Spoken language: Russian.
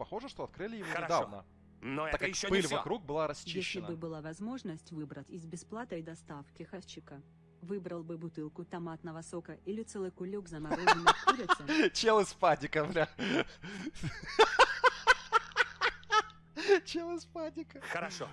похоже, что открыли его Хорошо. недавно. Но Так это как еще пыль не все. вокруг была расчищена. Если бы была возможность выбрать из бесплатной доставки хавчика, выбрал бы бутылку томатного сока или целый кулек замороженной курицы, Чел из падика, бля. Чел из падика. Хорошо.